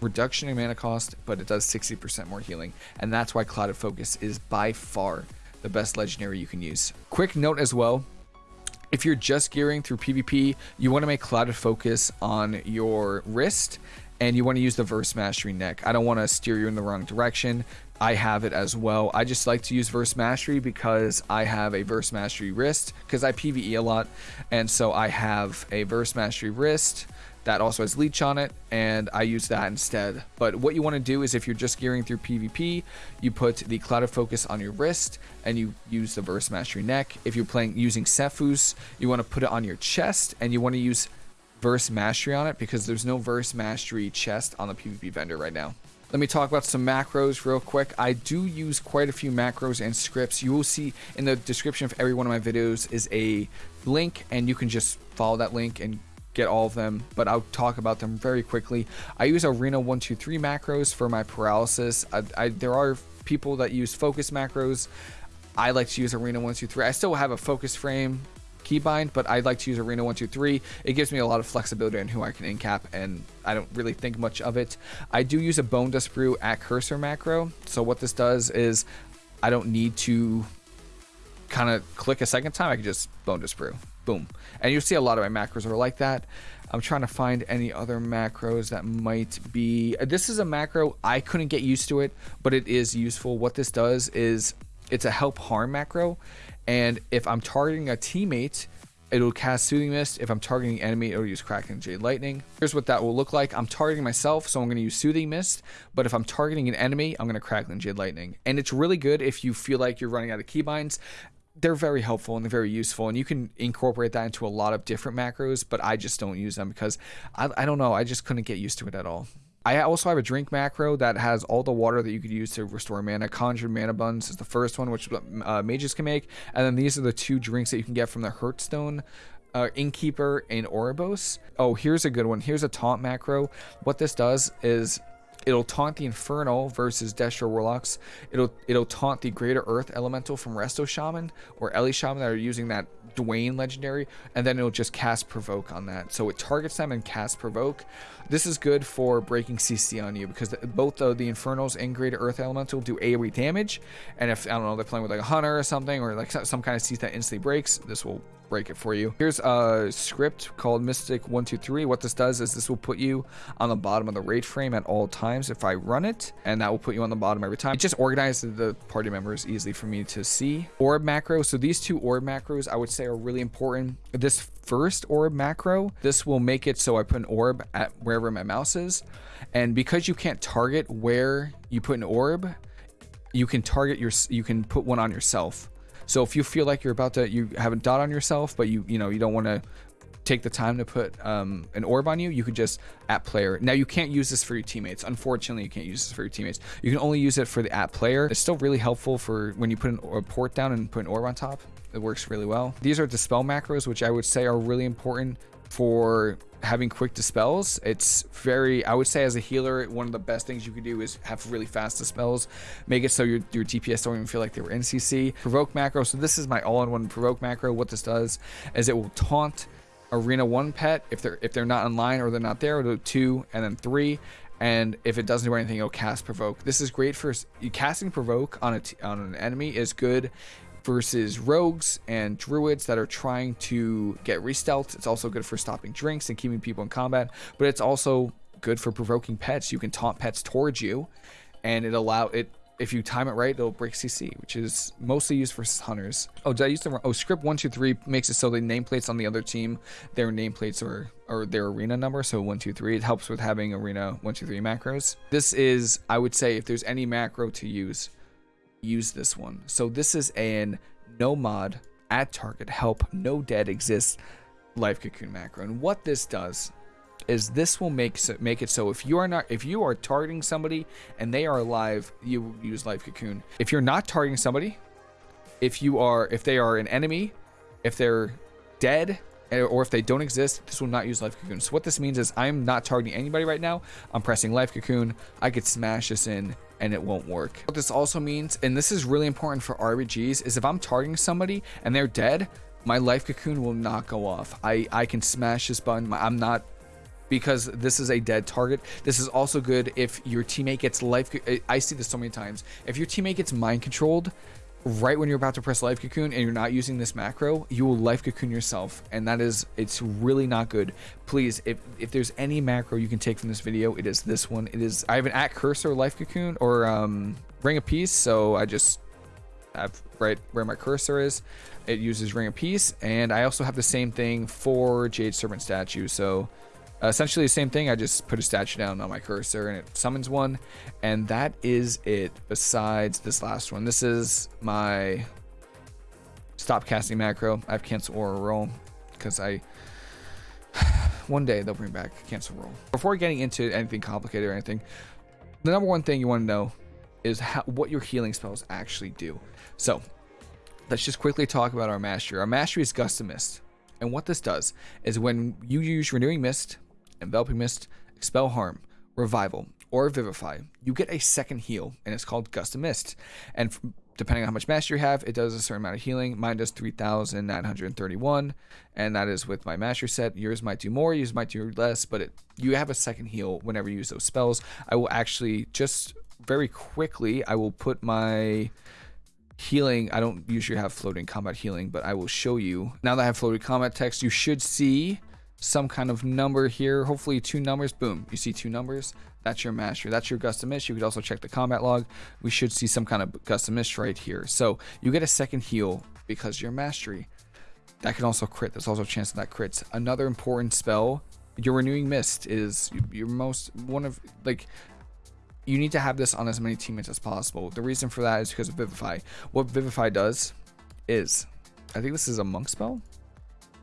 reduction in mana cost, but it does 60% more healing. And that's why Clouded Focus is by far the best legendary you can use. Quick note as well, if you're just gearing through PvP, you want to make Clouded Focus on your wrist and you want to use the Verse Mastery neck. I don't want to steer you in the wrong direction. I have it as well. I just like to use Verse Mastery because I have a Verse Mastery wrist because I PvE a lot. And so I have a Verse Mastery wrist that also has leech on it and I use that instead. But what you want to do is if you're just gearing through PvP, you put the Clouded Focus on your wrist and you use the Verse Mastery neck. If you're playing using Sephuz, you want to put it on your chest and you want to use Verse Mastery on it because there's no Verse Mastery chest on the PvP vendor right now. Let me talk about some macros real quick. I do use quite a few macros and scripts. You will see in the description of every one of my videos is a link and you can just follow that link and get all of them, but I'll talk about them very quickly. I use Arena 123 macros for my paralysis. I, I, there are people that use focus macros. I like to use Arena 123. I still have a focus frame keybind, but I'd like to use Arena 123. It gives me a lot of flexibility in who I can incap, and I don't really think much of it. I do use a Bone Dust Brew at cursor macro, so what this does is I don't need to kind of click a second time. I can just Bone Dust Brew. Boom. And you'll see a lot of my macros are like that. I'm trying to find any other macros that might be... This is a macro. I couldn't get used to it, but it is useful. What this does is it's a help harm macro and if I'm targeting a teammate, it'll cast Soothing Mist. If I'm targeting an enemy, it'll use Crackling Jade Lightning. Here's what that will look like. I'm targeting myself, so I'm going to use Soothing Mist. But if I'm targeting an enemy, I'm going to Crackling Jade Lightning. And it's really good if you feel like you're running out of keybinds. They're very helpful and they're very useful, and you can incorporate that into a lot of different macros. But I just don't use them because I, I don't know. I just couldn't get used to it at all. I also have a drink macro that has all the water that you could use to restore mana. Conjured Mana Buns is the first one, which uh, mages can make. And then these are the two drinks that you can get from the Hearthstone uh, Innkeeper and Oribos. Oh, here's a good one. Here's a taunt macro. What this does is it'll taunt the Infernal versus Destro Warlocks. It'll it'll taunt the Greater Earth Elemental from Resto Shaman or Ele Shaman that are using that Dwayne legendary, and then it'll just cast Provoke on that. So it targets them and casts Provoke. This is good for breaking CC on you because both the, the Infernals and Greater Earth Elemental do AoE damage, and if I don't know they're playing with like a Hunter or something or like some kind of CC that instantly breaks, this will break it for you. Here's a script called Mystic123. What this does is this will put you on the bottom of the raid frame at all times if I run it, and that will put you on the bottom every time. It just organizes the party members easily for me to see. Orb macro. So these two orb macros I would say are really important. This first orb macro, this will make it so I put an orb at wherever my mouse is. And because you can't target where you put an orb, you can target your, you can put one on yourself. So if you feel like you're about to, you have a dot on yourself, but you, you know, you don't want to take the time to put um, an orb on you, you could just at player. Now you can't use this for your teammates. Unfortunately, you can't use this for your teammates. You can only use it for the at player. It's still really helpful for when you put an, a port down and put an orb on top. It works really well. These are dispel macros, which I would say are really important for having quick dispels. It's very, I would say, as a healer, one of the best things you could do is have really fast dispels. Make it so your your DPS don't even feel like they were in CC. Provoke macro. So this is my all-in-one provoke macro. What this does is it will taunt arena one pet if they're if they're not online or they're not there. It'll two and then three. And if it doesn't do anything, it'll cast provoke. This is great for casting provoke on a on an enemy is good versus rogues and druids that are trying to get restealth. It's also good for stopping drinks and keeping people in combat, but it's also good for provoking pets. You can taunt pets towards you, and it allow it. If you time it right, it'll break CC, which is mostly used for hunters. Oh, did I use the wrong? oh script one two three makes it so the nameplates on the other team, their nameplates are or their arena number. So one two three. It helps with having arena one two three macros. This is I would say if there's any macro to use, use this one. So this is an no mod at target help no dead exists life cocoon macro. And what this does is this will make so, make it so if you are not if you are targeting somebody and they are alive, you use life cocoon. If you're not targeting somebody, if you are if they are an enemy, if they're dead or if they don't exist, this will not use Life Cocoon. So what this means is I'm not targeting anybody right now. I'm pressing Life Cocoon. I could smash this in and it won't work. What this also means, and this is really important for RBGs, is if I'm targeting somebody and they're dead, my Life Cocoon will not go off. I, I can smash this button. I'm not because this is a dead target. This is also good if your teammate gets life. I see this so many times. If your teammate gets mind controlled, right when you're about to press life cocoon and you're not using this macro you will life cocoon yourself and that is it's really not good. Please if if there's any macro you can take from this video it is this one. It is i have an at cursor life cocoon or um ring of peace so i just have right where my cursor is. It uses ring of peace and i also have the same thing for jade serpent statue so essentially the same thing. I just put a statue down on my cursor and it summons one. And that is it besides this last one. This is my stop casting macro. I've canceled Aura Roll because I... one day they'll bring back cancel roll. Before getting into anything complicated or anything, the number one thing you want to know is how, what your healing spells actually do. So let's just quickly talk about our mastery. Our mastery is Gust of Mist. And what this does is when you use Renewing Mist, Enveloping Mist, Expel Harm, Revival, or Vivify, you get a second heal, and it's called Gust of Mist. And depending on how much mastery you have, it does a certain amount of healing. Mine does 3,931, and that is with my mastery set. Yours might do more, yours might do less, but it, you have a second heal whenever you use those spells. I will actually just very quickly, I will put my healing. I don't usually have floating combat healing, but I will show you. Now that I have floating combat text, you should see some kind of number here. Hopefully two numbers. Boom. You see two numbers. That's your mastery. That's your Gust of Mist. You could also check the combat log. We should see some kind of Gust of Mist right here. So you get a second heal because your mastery. That can also crit. There's also a chance that, that crits. Another important spell, your Renewing Mist is your most, one of, like, you need to have this on as many teammates as possible. The reason for that is because of Vivify. What Vivify does is, I think this is a monk spell.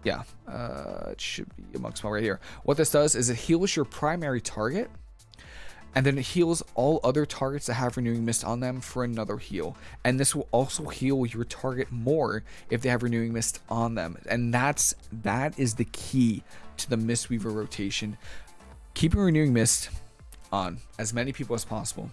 Yeah, uh, it should be a monk spell right here. What this does is it heals your primary target and then it heals all other targets that have renewing mist on them for another heal. And this will also heal your target more if they have renewing mist on them. And that's that is the key to the mistweaver rotation. Keeping renewing mist on as many people as possible.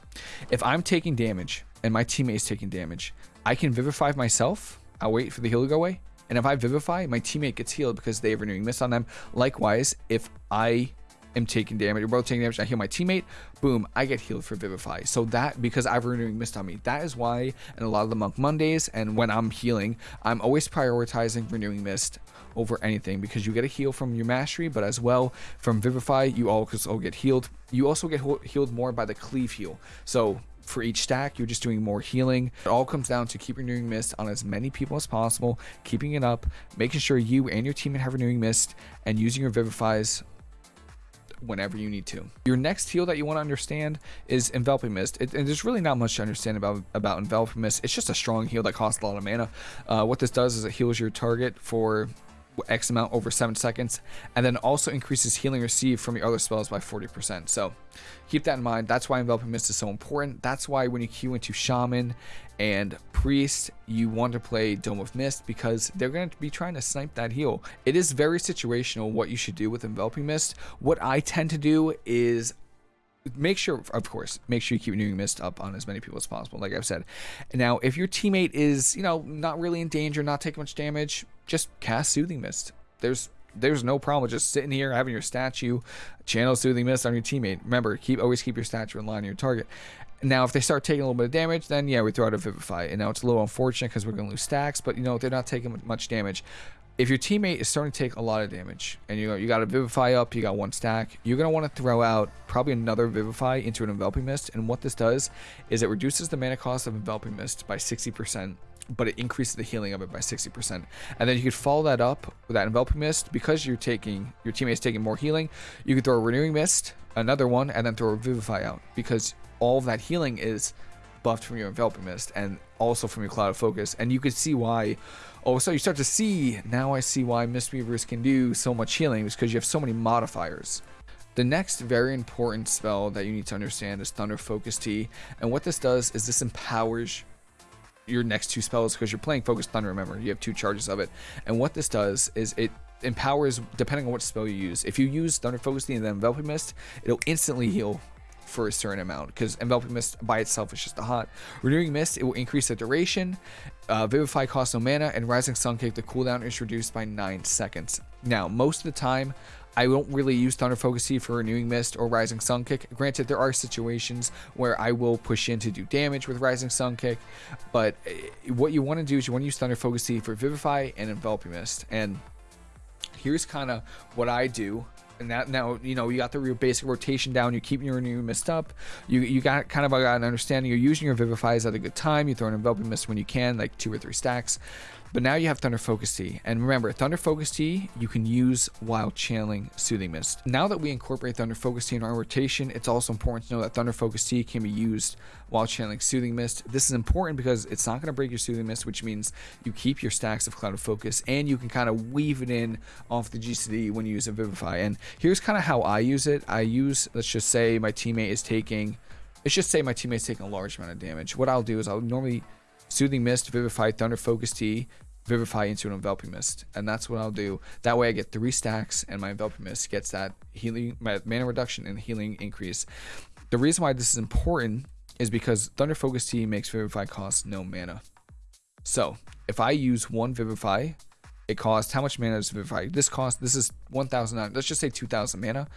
If i'm taking damage and my teammate is taking damage i can vivify myself. I'll wait for the heal to go away and if I Vivify, my teammate gets healed because they have renewing mist on them. Likewise, if I am taking damage, we're both taking damage, I heal my teammate, boom, I get healed for Vivify. So that, because I have renewing mist on me, that is why in a lot of the Monk Mondays and when I'm healing, I'm always prioritizing renewing mist over anything because you get a heal from your mastery, but as well from Vivify, you also get healed. You also get healed more by the cleave heal. So for each stack, you're just doing more healing. It all comes down to keep renewing mist on as many people as possible, keeping it up, making sure you and your team have renewing mist, and using your vivifies whenever you need to. Your next heal that you want to understand is Enveloping Mist. It, and there's really not much to understand about, about Enveloping Mist. It's just a strong heal that costs a lot of mana. Uh, what this does is it heals your target for X amount over 7 seconds, and then also increases healing received from your other spells by 40%. So keep that in mind. That's why Enveloping Mist is so important. That's why when you queue into Shaman and Priest, you want to play Dome of Mist because they're going to be trying to snipe that heal. It is very situational what you should do with Enveloping Mist. What I tend to do is make sure of course make sure you keep renewing mist up on as many people as possible like i've said now if your teammate is you know not really in danger not taking much damage just cast soothing mist. There's there's no problem with just sitting here having your statue channel soothing mist on your teammate. Remember keep always keep your statue in line of your target. Now if they start taking a little bit of damage then yeah we throw out a vivify. And now it's a little unfortunate because we're going to lose stacks but you know they're not taking much damage. If your teammate is starting to take a lot of damage and you know, you got a Vivify up, you got one stack, you're going to want to throw out probably another Vivify into an Enveloping Mist. And what this does is it reduces the mana cost of Enveloping Mist by 60%, but it increases the healing of it by 60%. And then you could follow that up with that Enveloping Mist because you're taking, your teammate's taking more healing. You could throw a Renewing Mist, another one, and then throw a Vivify out because all of that healing is buffed from your enveloping mist and also from your clouded focus and you could see why oh so you start to see now i see why mistweavers can do so much healing is because you have so many modifiers the next very important spell that you need to understand is thunder focus tea. and what this does is this empowers your next two spells because you're playing focus thunder remember you have two charges of it. And what this does is it empowers depending on what spell you use if you use thunder focus and then enveloping mist it'll instantly heal for a certain amount because enveloping mist by itself is just a hot. Renewing mist it will increase the duration uh, vivify costs no mana and rising sun kick the cooldown is reduced by 9 seconds. Now most of the time I don't really use Thunder Focus Tea for Renewing Mist or Rising Sun Kick. Granted, there are situations where I will push in to do damage with Rising Sun Kick, but eh, what you want to do is you want to use Thunder Focus Tea for Vivify and Enveloping Mist. And here's kind of what I do and that now you know you got the real basic rotation down. You're keeping your new mist up. You you got kind of got an understanding. You're using your vivifies at a good time. You throw an enveloping mist when you can, like two or three stacks. But now you have Thunder Focus Tea. And remember, Thunder Focus Tea, you can use while channeling Soothing Mist. Now that we incorporate Thunder Focus Tea in our rotation, it's also important to know that Thunder Focus Tea can be used while channeling Soothing Mist. This is important because it's not going to break your Soothing Mist, which means you keep your stacks of Clouded Focus and you can kind of weave it in off the GCD when you use a Vivify. And here's kind of how I use it. I use, let's just say my teammate is taking, let's just say my teammate's taking a large amount of damage. What I'll do is I'll normally Soothing Mist, Vivify, Thunder Focus Tea, Vivify into an Enveloping Mist. And that's what I'll do. That way I get three stacks and my Enveloping Mist gets that healing, my mana reduction and healing increase. The reason why this is important is because Thunder Focus Tea makes Vivify cost no mana. So if I use one Vivify, it costs, how much mana does Vivify? This cost, this is 1,000, let's just say 2,000 mana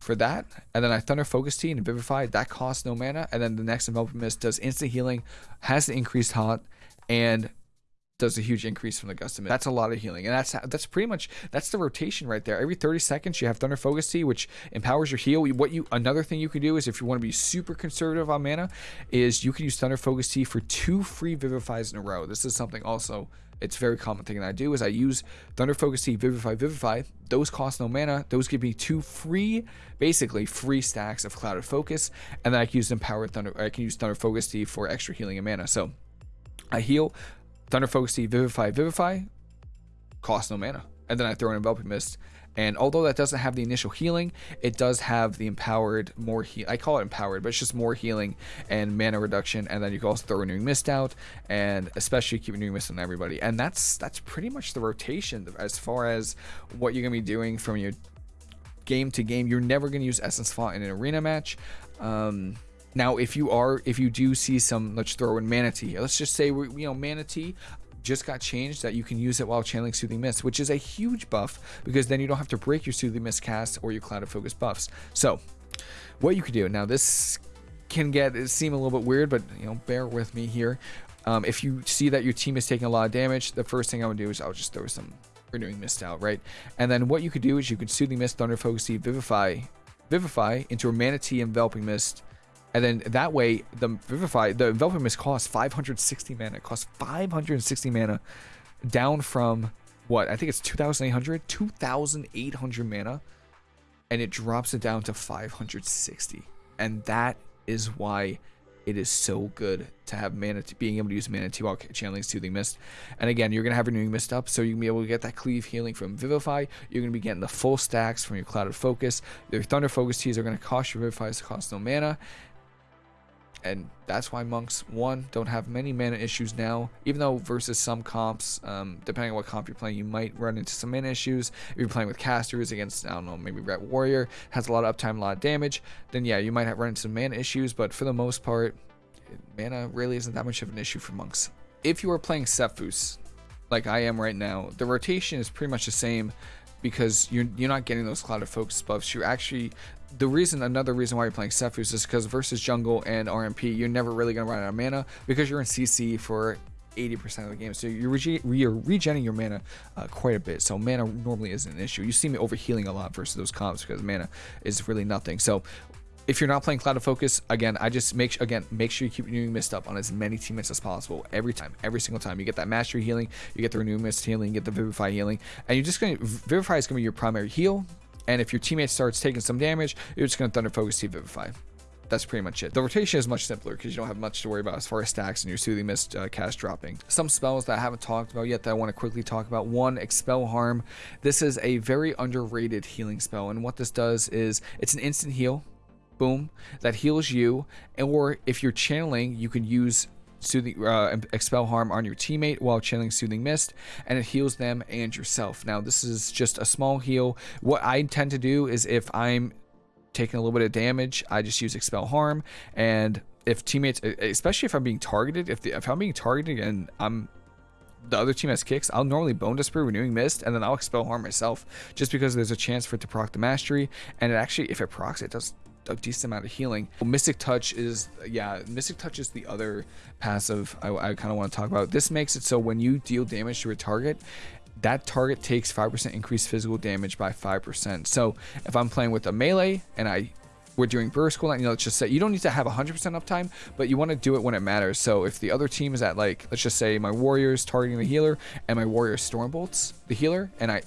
for that. And then I Thunder Focus Tea and Vivify, that costs no mana. And then the next Enveloping Mist does instant healing, has the increased hot, and does a huge increase from the gust of That's a lot of healing, and that's that's pretty much that's the rotation right there. Every 30 seconds, you have Thunder Focus Tea, which empowers your heal. What you another thing you can do is if you want to be super conservative on mana, is you can use Thunder Focus Tea for two free Vivifies in a row. This is something also it's very common thing that I do is I use Thunder Focus Tea, Vivify, Vivify. Those cost no mana. Those give me two free, basically free stacks of Clouded Focus, and then I can use Empowered Thunder. I can use Thunder Focus Tea for extra healing and mana. So I heal Thunder Focus Vivify, Vivify. Cost no mana, and then I throw an Enveloping Mist. And although that doesn't have the initial healing, it does have the empowered more heal. I call it empowered, but it's just more healing and mana reduction. And then you can also throw renewing mist out, and especially keep renewing mist on everybody. And that's that's pretty much the rotation as far as what you're gonna be doing from your game to game. You're never gonna use Essence Font in an arena match. Um, now, if you are, if you do see some, let's throw in Mana Tea. Let's just say, we, you know, Mana Tea just got changed that you can use it while channeling Soothing Mist, which is a huge buff because then you don't have to break your Soothing Mist cast or your Clouded Focus buffs. So, what you could do now, this can get seem a little bit weird, but you know, bear with me here. Um, if you see that your team is taking a lot of damage, the first thing I would do is I'll just throw some renewing mist out, right? And then what you could do is you could soothing mist, thunder focus, vivify, vivify into a mana tea enveloping mist and then that way, the Vivify, the Enveloping Mist costs 560 mana. It costs 560 mana down from what? I think it's 2,800? 2,800 mana. And it drops it down to 560. And that is why it is so good to have mana tea being able to use mana tea while channeling soothing mist and again you're gonna have renewing mist up so you can be able to get that cleave healing from vivify you're gonna be getting the full stacks from your clouded focus your thunder focus teas are gonna cost your vivify to cost no mana and that's why monks one don't have many mana issues now even though versus some comps um, depending on what comp you're playing you might run into some mana issues if you're playing with casters against i don't know maybe ret warrior has a lot of uptime a lot of damage then yeah you might have run into some mana issues but for the most part mana really isn't that much of an issue for monks if you are playing Sephuz, like i am right now the rotation is pretty much the same because you're you're not getting those clouded focus buffs. You're actually the reason another reason why you're playing Sephuz is because versus jungle and RMP, you're never really gonna run out of mana because you're in CC for 80% of the game. So you're, rege you're regenerating your mana uh, quite a bit. So mana normally isn't an issue. You see me overhealing a lot versus those comps because mana is really nothing. So if you're not playing Clouded Focus, again, I just make again make sure you keep renewing mist up on as many teammates as possible every time, every single time. You get that mastery healing, you get the renewing mist healing, you get the vivify healing, and you're just gonna vivify is gonna be your primary heal. And if your teammate starts taking some damage, you're just gonna thunder focus to vivify. That's pretty much it. The rotation is much simpler because you don't have much to worry about as far as stacks and your soothing mist uh, cast dropping. Some spells that I haven't talked about yet that I want to quickly talk about. One, expel harm. This is a very underrated healing spell, and what this does is it's an instant heal boom, that heals you. Or if you're channeling, you can use soothing uh, expel harm on your teammate while channeling soothing mist and it heals them and yourself. Now this is just a small heal. What i tend to do is if i'm taking a little bit of damage i just use expel harm and if teammates especially if i'm being targeted if, the, if i'm being targeted and i'm the other team has kicks, I'll normally Bone Brew, Renewing Mist, and then I'll Expel Harm myself, just because there's a chance for it to proc the Mastery, and it actually, if it procs, it does a decent amount of healing. Mystic Touch is, yeah, Mystic Touch is the other passive I, I kind of want to talk about. This makes it so when you deal damage to a target, that target takes 5% increased physical damage by 5%. So if I'm playing with a melee and I we're doing burst cooldown, you know, let's just say you don't need to have 100% uptime, but you want to do it when it matters. So if the other team is at like, let's just say my warriors targeting the healer and my warrior stormbolts the healer, and I,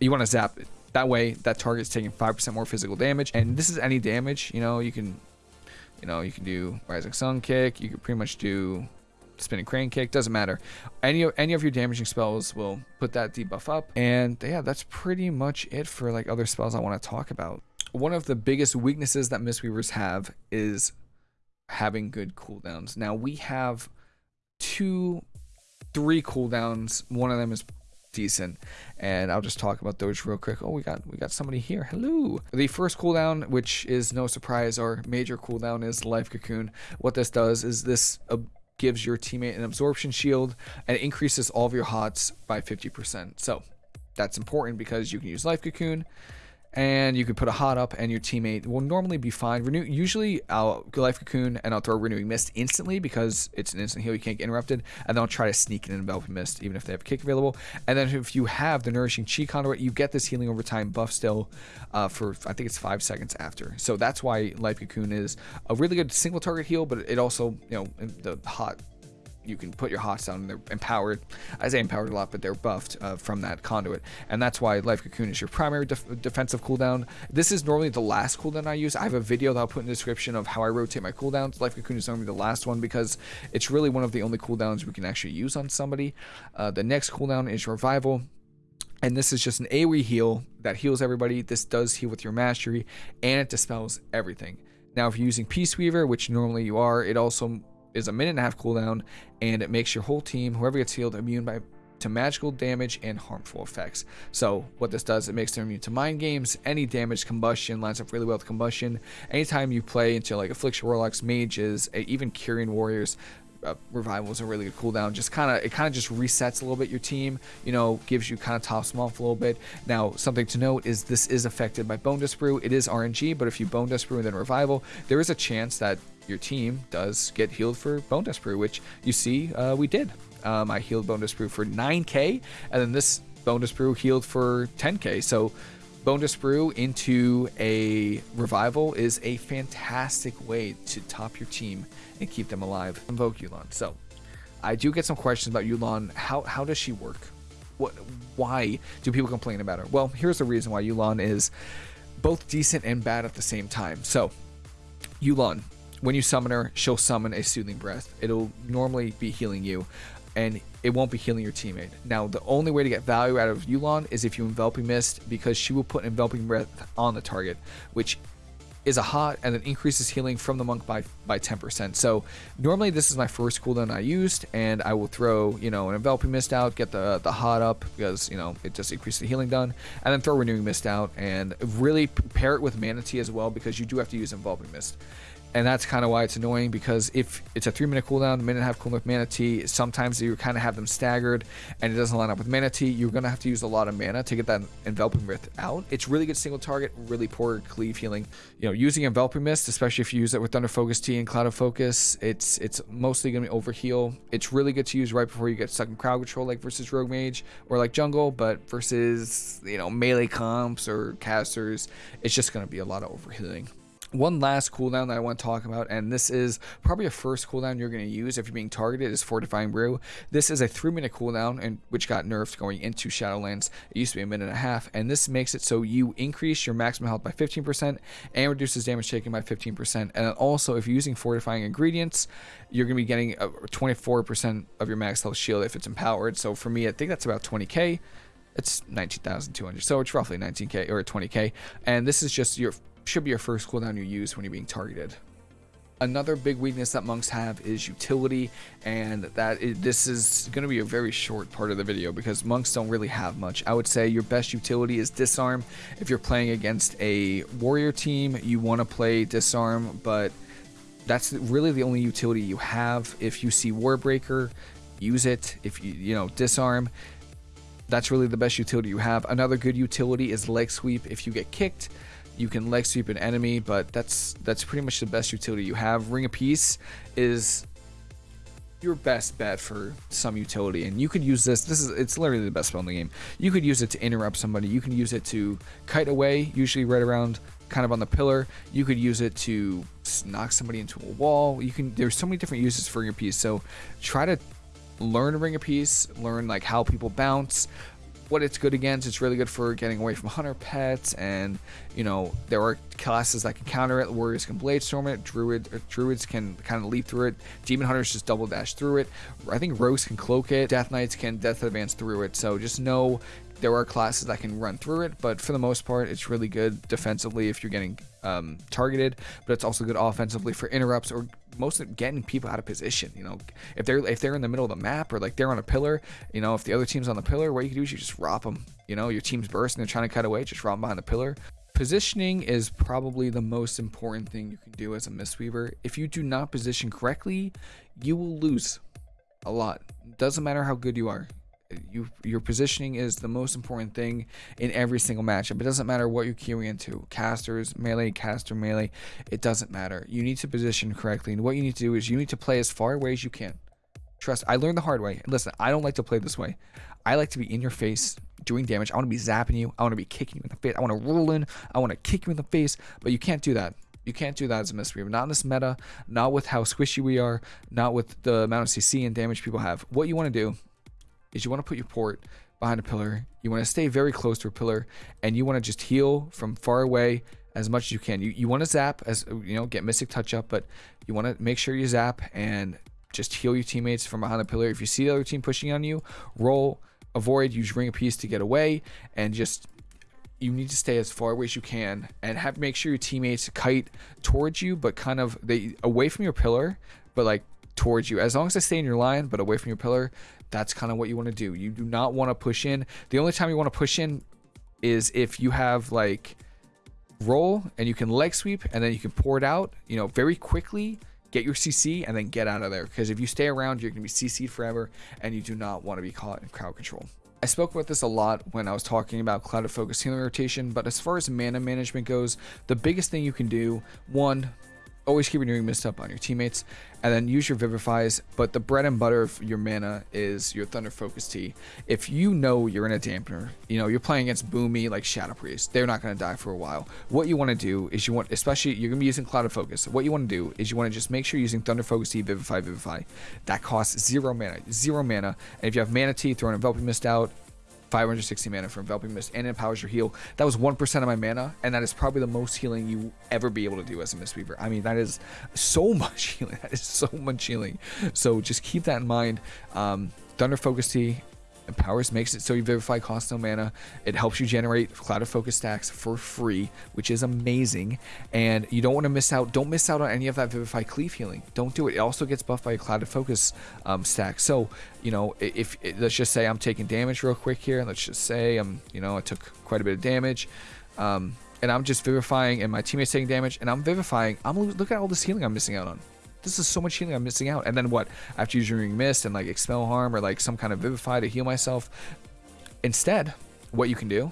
you want to zap it that way, that target's taking 5% more physical damage. And this is any damage, you know, you can, you know, you can do Rising Sun Kick. You can pretty much do Spinning Crane Kick. Doesn't matter. Any, any of your damaging spells will put that debuff up. And yeah, that's pretty much it for like other spells I want to talk about. One of the biggest weaknesses that Mistweavers have is having good cooldowns. Now we have two, three cooldowns. One of them is decent and I'll just talk about those real quick. Oh, we got we got somebody here. Hello. The first cooldown, which is no surprise, our major cooldown is Life Cocoon. What this does is this uh, gives your teammate an absorption shield and increases all of your hots by 50%. So that's important because you can use Life Cocoon and you can put a hot up and your teammate will normally be fine. Renew usually I'll life cocoon and I'll throw renewing mist instantly because it's an instant heal, you can't get interrupted, and then I'll try to sneak in an enveloping mist even if they have a kick available. And then if you have the nourishing chi conduit, you get this healing over time buff still uh, for I think it's five seconds after. So that's why life cocoon is a really good single target heal, but it also you know the hot you can put your hots down and they're empowered. I say empowered a lot, but they're buffed uh, from that conduit. And that's why Life Cocoon is your primary def defensive cooldown. This is normally the last cooldown I use. I have a video that I'll put in the description of how I rotate my cooldowns. Life Cocoon is normally the last one because it's really one of the only cooldowns we can actually use on somebody. Uh, the next cooldown is Revival. And this is just an AoE heal that heals everybody. This does heal with your mastery and it dispels everything. Now, if you're using Peace Weaver, which normally you are, it also is a minute and a half cooldown, and it makes your whole team, whoever gets healed, immune by to magical damage and harmful effects. So what this does, it makes them immune to mind games, any damage, combustion, lines up really well with combustion. Anytime you play into like Affliction Warlocks, Mages, even Kyrian Warriors, uh, revival is a really good cooldown. Just kind of it kind of just resets a little bit your team. You know, gives you kind of tops them off a little bit. Now, something to note is this is affected by Bone Dust Brew. It is RNG, but if you Bone Dust Brew and then revival, there is a chance that your team does get healed for Bone Dust Brew, which you see uh, we did. Um, I healed Bone Dust Brew for 9k, and then this Bone Dust Brew healed for 10k. So Bone Dust Brew into a revival is a fantastic way to top your team and keep them alive. Invoke Yu'lon. So I do get some questions about Yu'lon. How how does she work? What why do people complain about her? Well, here's the reason why Yu'lon is both decent and bad at the same time. So Yu'lon when you summon her, she'll summon a Soothing Breath. It'll normally be healing you, and it won't be healing your teammate. Now, the only way to get value out of Yu'lon is if you Enveloping Mist, because she will put Enveloping Breath on the target, which is a hot and then increases healing from the monk by by 10%. So normally this is my first cooldown I used and I will throw, you know, an enveloping mist out, get the the hot up because, you know, it just increases the healing done and then throw renewing mist out and really pair it with Mana Tea as well because you do have to use enveloping mist and that's kind of why it's annoying because if it's a three minute cooldown, minute and a half cooldown with Mana Tea, sometimes you kind of have them staggered and it doesn't line up with Mana Tea. You're going to have to use a lot of mana to get that Enveloping Mist out. It's really good single target, really poor cleave healing. You know, using Enveloping Mist, especially if you use it with Thunder Focus Tea and Clouded Focus, it's it's mostly going to be overheal. It's really good to use right before you get stuck in crowd control, like versus Rogue Mage or like Jungle, but versus, you know, melee comps or casters, it's just going to be a lot of overhealing one last cooldown that I want to talk about, and this is probably a first cooldown you're going to use if you're being targeted, is Fortifying Brew. This is a three minute cooldown, and which got nerfed going into Shadowlands. It used to be a minute and a half, and this makes it so you increase your maximum health by 15% and reduces damage taken by 15%. And also, if you're using fortifying ingredients, you're going to be getting 24% of your max health shield if it's empowered. So for me, I think that's about 20k it's 19,200 so it's roughly 19k or 20k and this is just your should be your first cooldown you use when you're being targeted. Another big weakness that monks have is utility, and that is, this is going to be a very short part of the video because monks don't really have much. I would say your best utility is disarm. If you're playing against a warrior team, you want to play disarm, but that's really the only utility you have. If you see Warbreaker, use it. If you you know disarm, that's really the best utility you have. Another good utility is leg sweep. If you get kicked, you can leg sweep an enemy, but that's that's pretty much the best utility you have. Ring of Peace is your best bet for some utility and you could use this this is it's literally the best spell in the game. You could use it to interrupt somebody. You can use it to kite away usually right around kind of on the pillar. You could use it to knock somebody into a wall. You can there's so many different uses for ring of peace. So try to learn ring of peace learn like how people bounce what it's good against. It's really good for getting away from hunter pets, and you know there are classes that can counter it. Warriors can blade storm it. Druid uh, druids can kind of leap through it. Demon hunters just double dash through it. I think rogues can cloak it. Death knights can death advance through it. So just know there are classes that can run through it, but for the most part, it's really good defensively if you're getting um, targeted, but it's also good offensively for interrupts or most of getting people out of position. You know, if they're if they're in the middle of the map or like they're on a pillar, you know, if the other team's on the pillar, what you can do is you just rop them. You know, your team's burst and they're trying to cut away, just rop them behind the pillar. Positioning is probably the most important thing you can do as a Mistweaver. If you do not position correctly, you will lose a lot. Doesn't matter how good you are you your positioning is the most important thing in every single matchup. It doesn't matter what you're queuing into, casters, melee, caster, melee. It doesn't matter. You need to position correctly, and what you need to do is you need to play as far away as you can. Trust. I learned the hard way. Listen, I don't like to play this way. I like to be in your face doing damage. I want to be zapping you. I want to be kicking you in the face. I want to roll in. I want to kick you in the face. But you can't do that. You can't do that as a mystery. Not in this meta. Not with how squishy we are. Not with the amount of CC and damage people have. What you want to do is you want to put your port behind a pillar. You want to stay very close to a pillar and you want to just heal from far away as much as you can. You, you want to zap as you know, get mystic touch up, but you want to make sure you zap and just heal your teammates from behind the pillar. If you see the other team pushing on you, roll, avoid, use ring of peace to get away and just you need to stay as far away as you can and have make sure your teammates kite towards you but kind of they away from your pillar but like towards you as long as they stay in your line but away from your pillar that's kind of what you want to do. You do not want to push in. The only time you want to push in is if you have like roll and you can leg sweep and then you can pour it out, you know, very quickly, get your CC and then get out of there. Because if you stay around, you're going to be CC'd forever and you do not want to be caught in crowd control. I spoke about this a lot when I was talking about Clouded Focus healing rotation, but as far as mana management goes, the biggest thing you can do, one, always keep renewing mist up on your teammates and then use your vivifies but the bread and butter of your mana is your thunder focus tea if you know you're in a dampener you know you're playing against boomy like shadow priest they're not going to die for a while. What you want to do is you want especially you're going to be using clouded focus. What you want to do is you want to just make sure you're using thunder focus tea vivify vivify. That costs zero mana zero mana and if you have mana tea throw an enveloping mist out 560 mana for enveloping mist and empowers your heal. That was 1% of my mana and that is probably the most healing you ever be able to do as a mistweaver i mean that is so much healing. That is so much healing. So just keep that in mind. Um, thunder focus tea Empowers makes it so you Vivify costs no mana. It helps you generate Clouded Focus stacks for free, which is amazing. And you don't want to miss out. Don't miss out on any of that Vivify Cleave healing. Don't do it. It also gets buffed by a Clouded Focus um, stack. So, you know, if, if let's just say I'm taking damage real quick here. Let's just say I'm, you know, I took quite a bit of damage. Um, and I'm just vivifying and my teammates taking damage and I'm vivifying. I'm look at all this healing I'm missing out on this is so much healing I'm missing out. And then what? After using Mist and like Expel Harm or like some kind of Vivify to heal myself. Instead, what you can do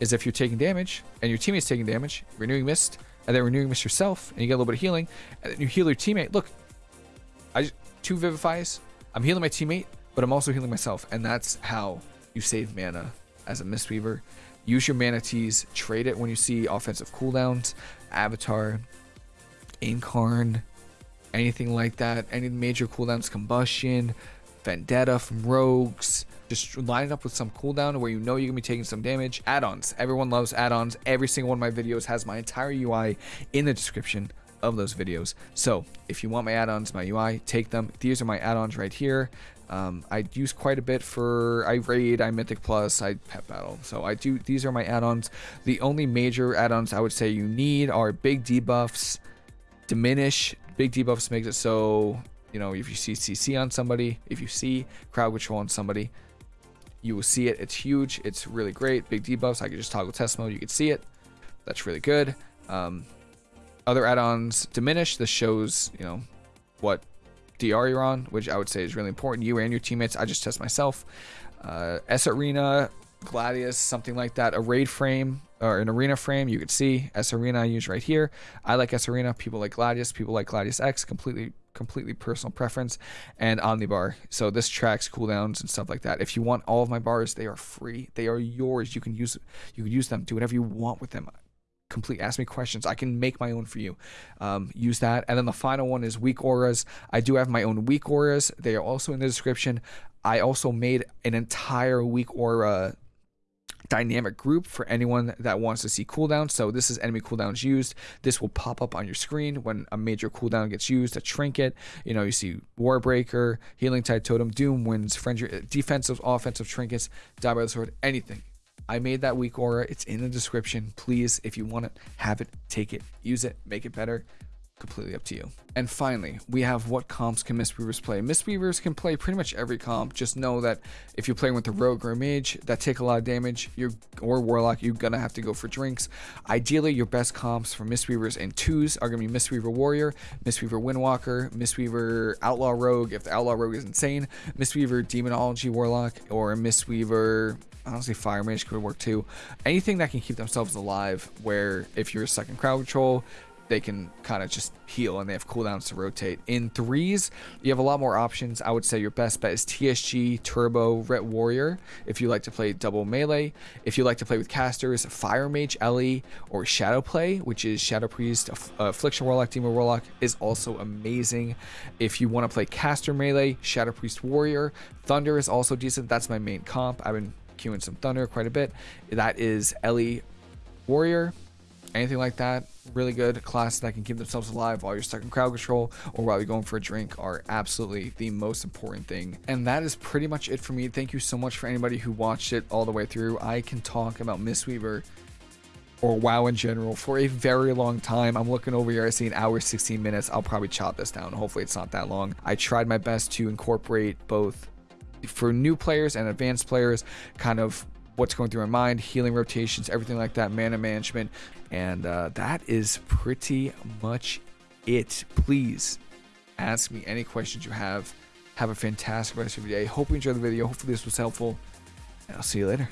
is if you're taking damage and your teammate's taking damage, renewing Mist, and then renewing Mist yourself, and you get a little bit of healing, and then you heal your teammate. Look, I just, two Vivifies. I'm healing my teammate, but I'm also healing myself. And that's how you save mana as a Mistweaver. Use your mana teas, trade it when you see offensive cooldowns, Avatar, Incarn, anything like that. Any major cooldowns, combustion, vendetta from rogues. Just line it up with some cooldown where you know you're gonna be taking some damage. Add-ons. Everyone loves add-ons. Every single one of my videos has my entire UI in the description of those videos. So if you want my add-ons, my UI, take them. These are my add-ons right here. Um, I use quite a bit for I raid, I mythic plus, I pet battle. So I do. These are my add-ons. The only major add-ons I would say you need are big debuffs, diminish Big debuffs makes it so, you know, if you see CC on somebody, if you see crowd control on somebody, you will see it. It's huge. It's really great. Big debuffs. I can just toggle test mode. You can see it. That's really good. Um, other add-ons diminish. This shows, you know, what DR you're on, which I would say is really important. You and your teammates. I just test myself. Uh, sArena, Gladius, something like that. A raid frame or an arena frame. You could see sArena I use right here. I like sArena. People like Gladius. People like GladiusEx. Completely, completely personal preference. And Omnibar. So this tracks cooldowns and stuff like that. If you want all of my bars, they are free. They are yours. You can use, you can use them. Do whatever you want with them. Complete. Ask me questions. I can make my own for you. Um, use that. And then the final one is weak auras. I do have my own weak auras. They are also in the description. I also made an entire weak aura dynamic group for anyone that wants to see cooldowns. So this is enemy cooldowns used. This will pop up on your screen when a major cooldown gets used. A trinket, you know, you see Warbreaker, Healing Tide Totem, Doom Winds, Frenzy, defensive, offensive trinkets, Die by the Sword, anything. I made that weak aura. It's in the description. Please, if you want it, have it, take it, use it, make it better completely up to you. And finally, we have what comps can Mistweavers play. Mistweavers can play pretty much every comp. Just know that if you're playing with a rogue or a mage that take a lot of damage, you're or warlock, you're gonna have to go for drinks. Ideally, your best comps for Mistweavers and twos are gonna be Mistweaver Warrior, Mistweaver Windwalker, Mistweaver Outlaw Rogue if the Outlaw Rogue is insane, Mistweaver Demonology Warlock, or Mistweaver honestly fire mage could work too anything that can keep themselves alive where if you're stuck in crowd control they can kind of just heal and they have cooldowns to rotate. In threes, you have a lot more options. I would say your best bet is TSG, Turbo, Ret Warrior if you like to play double melee. If you like to play with casters, Fire Mage, Ellie, or Shadow Play, which is Shadow Priest, uh, Affliction Warlock, Demon Warlock, is also amazing. If you want to play caster melee, Shadow Priest Warrior, Thunder is also decent. That's my main comp. I've been queuing some Thunder quite a bit. That is Ellie Warrior, anything like that really good classes that can keep themselves alive while you're stuck in crowd control or while you're going for a drink are absolutely the most important thing and that is pretty much it for me thank you so much for anybody who watched it all the way through i can talk about Mistweaver or WoW in general for a very long time. I'm looking over here, I see an hour, 16 minutes. I'll probably chop this down. Hopefully it's not that long. I tried my best to incorporate both for new players and advanced players, kind of what's going through my mind, healing rotations, everything like that, mana management. And uh, that is pretty much it. Please ask me any questions you have. Have a fantastic rest of your day. Hope you enjoyed the video. Hopefully this was helpful. And I'll see you later.